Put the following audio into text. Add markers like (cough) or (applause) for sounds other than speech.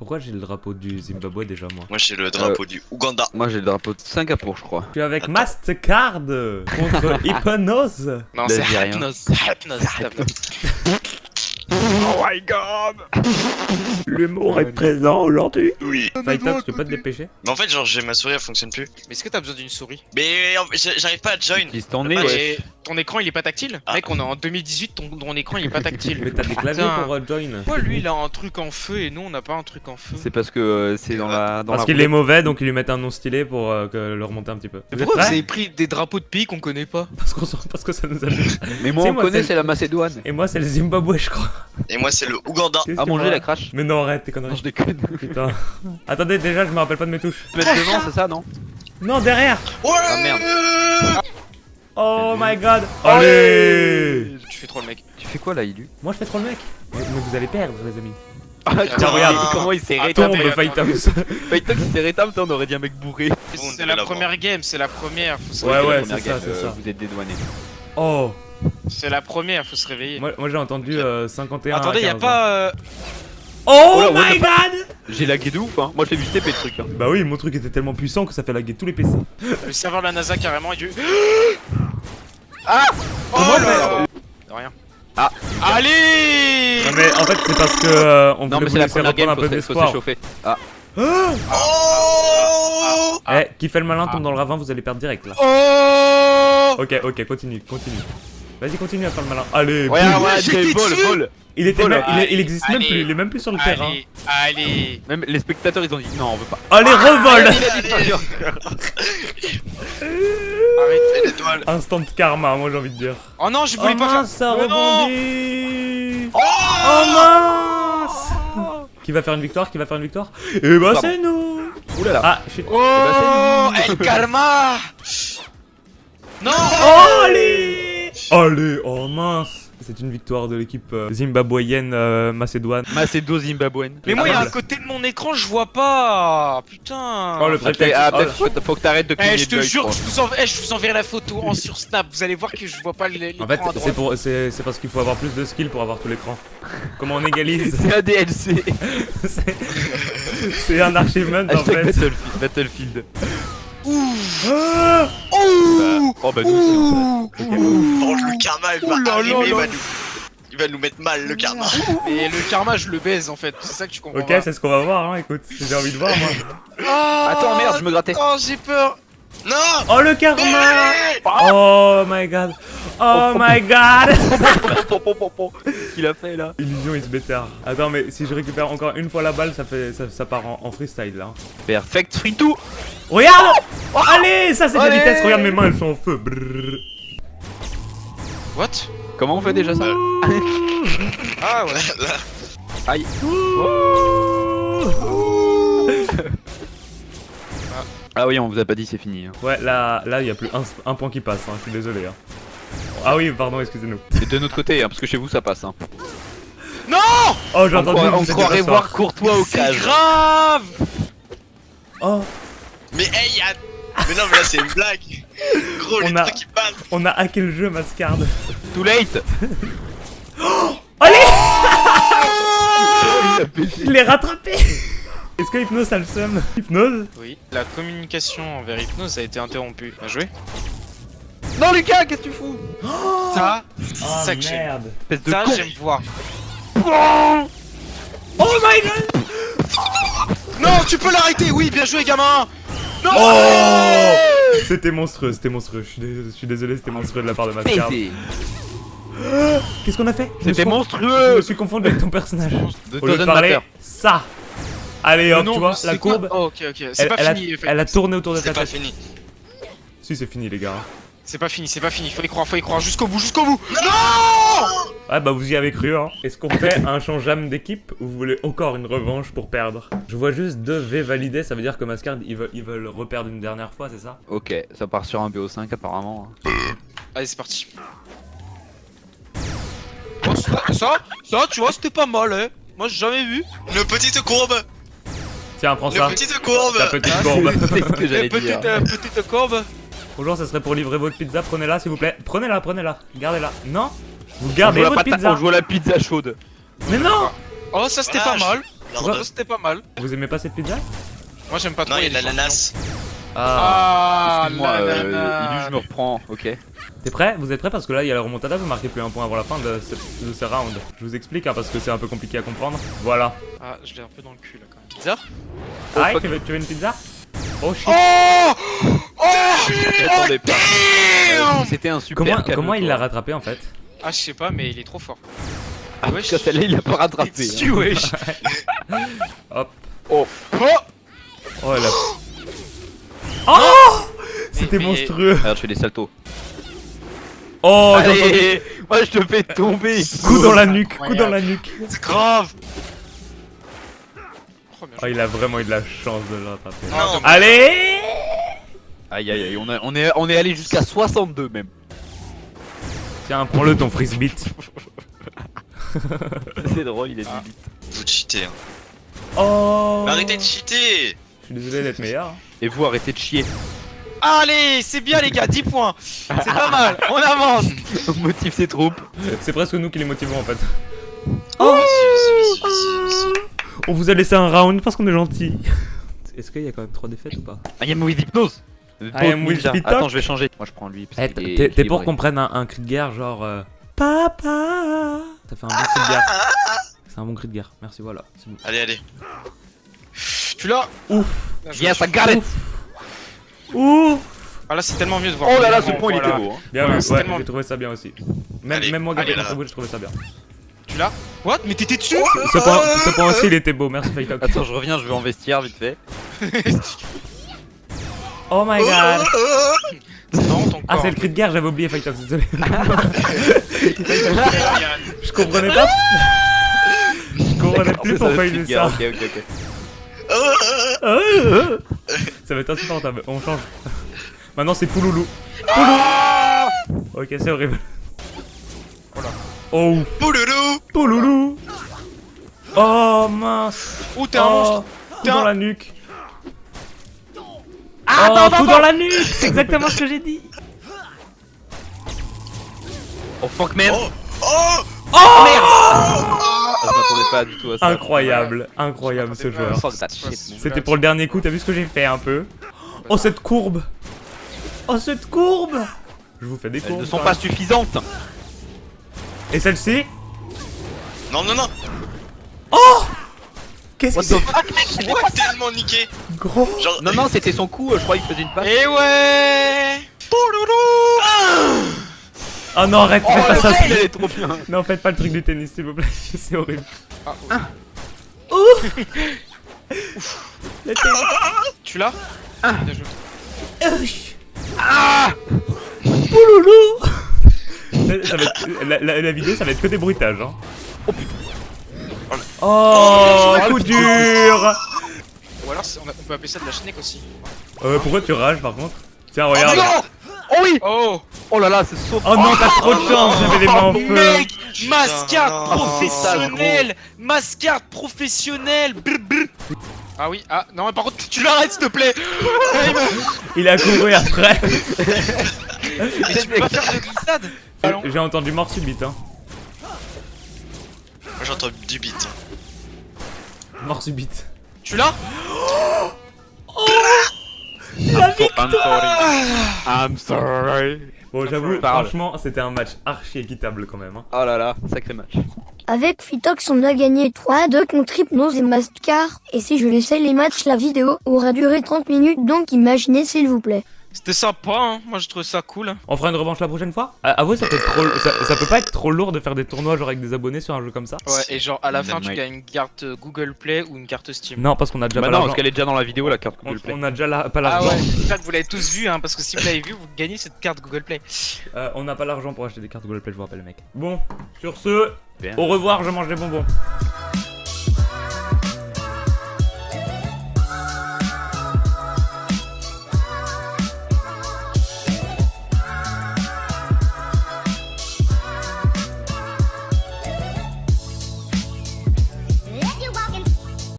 Pourquoi j'ai le drapeau du Zimbabwe déjà moi Moi j'ai le drapeau du Ouganda. Moi j'ai le drapeau de Singapour, je crois. Je suis avec Attends. Mastercard contre (laughs) Hypnose. Non, c'est. Hypnose. Hypnose. Oh my god L'humour est présent aujourd'hui. Oui. Fighter, tu peux pas te dépêcher Mais en fait, genre, j'ai ma souris, elle fonctionne plus. Mais est-ce que t'as besoin d'une souris? Mais j'arrive pas à join. Nez, Bah, ouais. Ton écran il est pas tactile Ah. Mec, on est en 2018, ton, ton écran il est pas tactile. (laughs) Mais t'as des claviers pour euh, join. Pourquoi lui il a un truc en feu et nous on n'a pas un truc en feu C'est parce que euh, c'est dans la. Dans Parce qu'il est mauvais, donc ils lui mettent un nom stylé pour euh, que le remonter un petit peu. Mais Vous pourquoi vous avez pris des drapeaux de pays qu'on connaît pas? Parce, qu'on s'en- parce que ça nous amuse. Mais moi on moi, connaît, c'est- la Macédoine. Et moi, c'est le Zimbabwe, je crois. Et moi, c'est le Ouganda. À que manger la crache. Mais non, arrête tes Non, conneries. je déconne. Putain. Attendez, déjà, je me rappelle pas de mes touches. Tu peux être devant, c'est ça, non? Non, derrière Ouais Ah, merde. Oh my god Allez Tu fais trop le mec. Tu fais quoi là, Ilu? Moi, je fais trop le mec. Mais, mais vous allez perdre, les amis. Ah, Tiens, regarde. comment il s'est Attends, rétamé. Tombe. Fighter qui s'est rétamé, on aurait dit un mec bourré. C'est la première game, c'est la première. Faut se Ouais, réveiller. ouais, c'est ça, c'est euh, ça. Vous êtes dédouané. Oh C'est la première, faut se réveiller. Moi, moi j'ai entendu euh, 51 Attendez, à y a 15. pas. euh, Oh, Oh my god J'ai lagué de ouf, hein. Moi je l'ai vu taper le truc. Hein. Bah oui, mon truc était tellement puissant que ça fait laguer tous les PC. le serveur de la NASA carrément, il y a eu. Ah Oh Comment là faire là De rien. Ah. Allez Non mais en fait c'est parce que euh, on Non, voulait vous laisser reprendre un peu d'espoir. s'échauffer. Ah. Oh Ah. Eh, qui fait le malin tombe dans le ravin, vous allez perdre direct là. Oh Ok, ok, continue, continue. Vas-y, continue à faire le malin. Allez, Jay, été vol, vol. il était même, il, existe même plus, il est même plus sur le terrain. Allez, allez Même les spectateurs ils ont dit non, on veut pas. Allez, revol (laughs) L'étoile. Instant karma, moi j'ai envie de dire. Oh non, je Oh voulais pas faire. mince, ça rebondit Oh mince Qui va faire une victoire Qui va faire une victoire Eh bah c'est nous Oulala. Ah, shit. Oh El Karma (laughs) Non Oh, allez Allez, oh mince C'est une victoire de l'équipe euh, zimbabwéenne euh, macédoine. Macédo zimbabwéenne. Mais moi, il y a Ah, un côté de mon écran, je vois pas Putain Oh, le Ah, prétexte. ah, Oh, faut, faut que t'arrêtes de Eh, je te jure, je vous, enverrai, je vous enverrai la photo en sur Snap, vous allez voir que je vois pas l'écran En fait, c'est pour, c'est, c'est parce qu'il faut avoir plus de skill pour avoir tout l'écran. Comment on égalise? (laughs) C'est un DLC. C'est- C'est un achievement en fait. Battlefield. Battlefield. Ah Ouh Oh bah nous aussi. Oh, le karma, il va arriver, il là. va nous... Il va nous mettre mal, le karma. Et le karma, je le baise en fait, c'est ça que tu comprends Ok, c'est ce qu'on va voir, hein, écoute. J'ai envie de voir, moi. Ah, Attends, merde, je me grattais. Oh, j'ai peur Non Oh, le karma Oh my god Oh my god. Qu'est-ce (laughs) qu'il a fait là Illusion is better. Attends, mais si je récupère encore une fois la balle, ça fait ça, ça part en, en freestyle là. Perfect free to. Regarde Allez, ça c'est de la vitesse. Regarde mes mains, elles sont en feu. Brrr. What? Comment on fait déjà ça? Ah ouais. Là, Aïe. Ah oui, on vous a pas dit c'est fini. hein. Ouais, là, là, il y a plus un, un point qui passe. Hein. Je suis désolé. Hein. Ah oui, pardon, excusez-nous. C'est de notre côté, hein, parce que chez vous ça passe. Hein. Non Oh, j'ai On, entendu. on c'était croirait voir Courtois au C'est cage. grave Oh, Mais hey, y'a... Mais non, mais là, c'est une blague. Gros, les On a- trucs qui passent. on a hacké le jeu, Mascard. Too late. (gasps) Allez (laughs) Il a baissé. Je l'ai rattrapé Est-ce que Hypnose a le seum? Hypnose Oui, la communication envers Hypnose a été interrompue. Bien joué. Non Lucas, qu'est-ce que tu fous? (gasps) Ça, Oh ça que j'aime. merde Espèce de Ça, j'aime voir. Oh my god Non, tu peux l'arrêter Oui, bien joué, gamin Non Oh C'était monstrueux, c'était monstrueux. Je suis désolé, c'était monstrueux de la part de. Baisé. (gasps) Qu'est-ce qu'on a fait? C'était con- Je monstrueux. me suis confondu avec ton personnage. De Au lieu de parler, ça Allez hop, Non, tu vois, c'est la courbe, Oh, ok, ok. C'est elle, pas elle a, fini. elle a tourné autour de C'est ta pas tête. fini. Si, c'est fini, les gars. C'est pas fini, c'est pas fini. Faut y croire, faut y croire. Jusqu'au bout, jusqu'au bout Ouais, bah vous y avez cru, hein. Est-ce qu'on fait un changeable d'équipe ou vous voulez encore une revanche pour perdre? Je vois juste deux V validés, ça veut dire que Mascard, ils veulent, ils veulent reperdre une dernière fois, c'est ça? Ok, ça part sur un BO5 apparemment. Allez, c'est parti. Oh, ça, ça, ça, tu vois, c'était pas mal, hein. Moi, j'ai jamais vu. Une petite courbe Tiens, prends ça. petite courbe Ta petite courbe. C'est ce que j'allais dire. petite, euh, petite courbe. Bonjour, ça serait pour livrer votre pizza, prenez-la s'il vous plaît. Prenez-la, prenez-la. Gardez-la. Non? Vous gardez la votre pizza. on joue à la pizza chaude. Mais non Oh, ça, c'était Ah, pas je- mal. Lord. C'était pas mal. Vous aimez pas cette pizza? Moi j'aime pas trop. Non, il y a de l'ananas. Ah. Ah, euh. Ilu, je me reprends, ok. T'es prêt? Vous êtes prêts? Parce que là, il y a la remontada, vous marquez plus un point avant la fin de ce, de ce round. Je vous explique, hein, parce que c'est un peu compliqué à comprendre. Voilà. Ah, je l'ai un peu dans le cul là quand même. Pizza? Ah, fuck. tu veux, tu veux une pizza? Oh shit Oh Oh J'attendais pas. Euh, C'était un super Comment, il l'a rattrapé en fait? Ah, je sais pas, mais il est trop fort. Ah, que celle-là, il a pas rattrapé. hein. Tu wesh (laughs) Hop. Oh, Oh (gasps) Oh là. Oh C'était monstrueux regarde, je fais des saltos. Oh, j'ai entendu Allez, moi je te fais tomber. Coup dans la nuque, coup dans la nuque C'est grave Oh, Oh, il a vraiment eu de la chance de. Non, Allez Aïe aïe aïe, on, a- on est, on est allé jusqu'à 62 même. Tiens, prends-le ton frisbee. (laughs) C'est drôle, il est Ah. limite. vous cheatez. Hein. Oh Mais arrêtez de cheater Je suis désolé d'être meilleur. Et vous arrêtez de chier. Allez, c'est bien les gars, 10 points C'est pas mal, on avance (laughs) On motive ses troupes. C'est presque nous qui les motivons en fait. Vas-y, vas-y. On vous a laissé un round parce qu'on est gentil. Est-ce qu'il y a quand même 3 défaites ou pas I am with hypnose. I am with. Attends, je vais changer. Moi je prends lui. Eh, T'es pour qu'on prenne un, un cri de guerre genre euh, Papa Ça fait un bon cri de guerre. C'est un bon cri de guerre. Merci, voilà. c'est bon. Allez, allez. Tu l'as Ouf. Yes, I got it. Ouh Ah là, c'est tellement mieux de voir. Oh là là, ce point il était beau. hein. Bien vu, ouais, j'ai trouvé ça bien aussi. Même, moi, Gabriel contre vous, j'ai trouvé ça bien. Tu l'as? What? Mais t'étais dessus? Ce point, aussi, il était beau, merci Fightok. (laughs) Attends, je reviens, je vais en vestiaire vite fait. (laughs) Oh my god (laughs) Ah, c'est le cri de guerre, j'avais oublié Fightok, désolé. Je comprenais pas. Je comprenais plus pourquoi il faisait ça. Ok, ok, ok. Ça va être insupportable, on change. (laughs) Maintenant c'est Pouloulou. Pouloulou Ok, c'est horrible. Oh, Pouloulou Pouloulou. Oh mince. Oh, t'es un Oh, monstre T'es dans la nuque. Ah, Oh, attends, dans la nuque. C'est exactement ce que j'ai dit. Oh fuck man Oh Oh Ah, Je m'attendais pas du tout à ça. Incroyable, incroyable ce joueur. C'était pour le dernier coup, t'as vu ce que j'ai fait un peu Oh cette courbe. Oh cette courbe. Je vous fais des Elles courbes. ne sont pas suffisantes. Et celle-ci Non, non, non. Qu'est-ce What que c'est Je l'ai tellement niqué. Gros. Genre... Non, non, c'était son coup, je crois qu'il faisait une passe. Eh ouais Oh non arrête, Oh, faites pas le ça il est trop bien. Non faites pas le truc du tennis s'il vous plaît, (laughs) c'est horrible. Ah, Ouh (laughs) Le tennis Tu l'as Ah. Bien joué. Ah Pouloulou ça, ça va être, la, la- la vidéo ça va être que des bruitages hein. Oh putain. Oh, Oh, coup dur Ou alors, on, a- on peut appeler ça de la schneck aussi. euh, Pourquoi tu rages par contre? Tiens Oh regarde non Oh oui Oh. Oh là là, c'est sauf. Oh non t'as trop de chance, j'avais les mains en feu. Mec professionnelle. Mascarde professionnelle. Brr, brr. Ah oui, ah non, mais par contre, tu l'arrêtes s'il te plaît. Il a couru après. Et tu peux pas faire de glissade. J'ai entendu mort subite hein. Moi j'entends du beat. Mort subite Tu l'as? I'm, so- I'm sorry. I'm sorry. Bon j'avoue, franchement c'était un match archi équitable quand même hein. Oh là là, sacré match. Avec Fitox, on a gagné 3 à 2 contre Hypnose et Mascar. Et si je laissais les matchs, la vidéo aurait duré 30 minutes, donc imaginez s'il vous plaît. C'était sympa, hein moi je trouve ça cool. On fera une revanche la prochaine fois? Ah, Avouez, ça peut, être trop, ça, ça peut pas être trop lourd de faire des tournois genre avec des abonnés sur un jeu comme ça? Ouais, et genre à la fin, tu gagnes une carte Google Play ou une carte Steam. Non, parce qu'on a déjà Bah pas non, l'argent. parce qu'elle est déjà dans la vidéo la carte On, Google Play. on a déjà la- pas Ah l'argent. ouais, j'espère que vous l'avez tous vu, hein, parce que si vous l'avez vu, vous gagnez cette carte Google Play. Euh, on n'a pas l'argent pour acheter des cartes Google Play, je vous rappelle, mec. Bon, sur ce, Bien. au revoir, je mange des bonbons.